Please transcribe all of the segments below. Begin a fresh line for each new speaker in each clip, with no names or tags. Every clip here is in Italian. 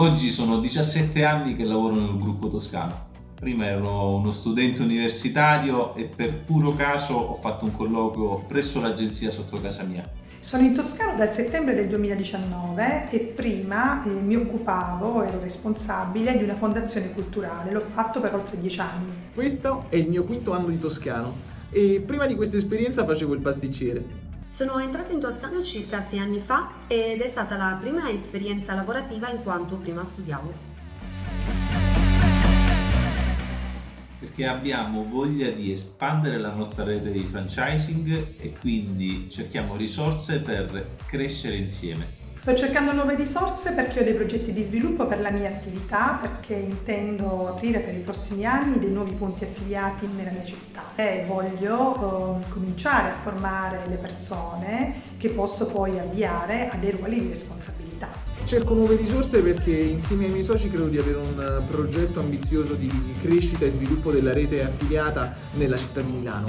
Oggi sono 17 anni che lavoro nel gruppo toscano. Prima ero uno studente universitario e per puro caso ho fatto un colloquio presso l'agenzia sotto casa mia.
Sono in Toscana dal settembre del 2019 e prima eh, mi occupavo, ero responsabile di una fondazione culturale, l'ho fatto per oltre dieci anni.
Questo è il mio quinto anno di toscano e prima di questa esperienza facevo il pasticcere.
Sono entrata in Toscano circa sei anni fa ed è stata la prima esperienza lavorativa in quanto prima studiavo.
Perché abbiamo voglia di espandere la nostra rete di franchising e quindi cerchiamo risorse per crescere insieme.
Sto cercando nuove risorse perché ho dei progetti di sviluppo per la mia attività, perché intendo aprire per i prossimi anni dei nuovi punti affiliati nella mia città e voglio eh, cominciare a formare le persone che posso poi avviare a dei ruoli di responsabilità.
Cerco nuove risorse perché insieme ai miei soci credo di avere un progetto ambizioso di crescita e sviluppo della rete affiliata nella città di Milano.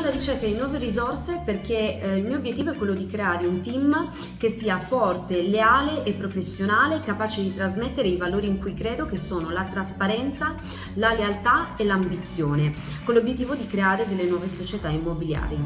Sono alla ricerca di nuove risorse perché eh, il mio obiettivo è quello di creare un team che sia forte, leale e professionale, capace di trasmettere i valori in cui credo che sono la trasparenza, la lealtà e l'ambizione, con l'obiettivo di creare delle nuove società immobiliari.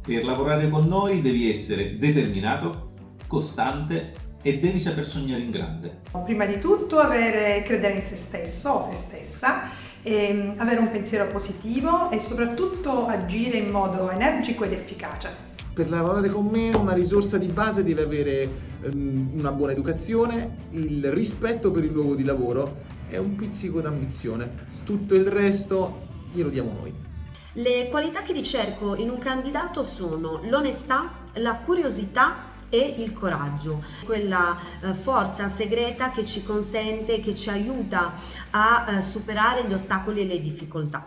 Per lavorare con noi devi essere determinato, costante e devi saper sognare in grande.
Prima di tutto avere credere in se stesso o se stessa e avere un pensiero positivo e soprattutto agire in modo energico ed efficace.
Per lavorare con me una risorsa di base deve avere um, una buona educazione, il rispetto per il luogo di lavoro e un pizzico d'ambizione. Tutto il resto glielo diamo noi.
Le qualità che ricerco in un candidato sono l'onestà, la curiosità e il coraggio, quella eh, forza segreta che ci consente, che ci aiuta a eh, superare gli ostacoli e le difficoltà.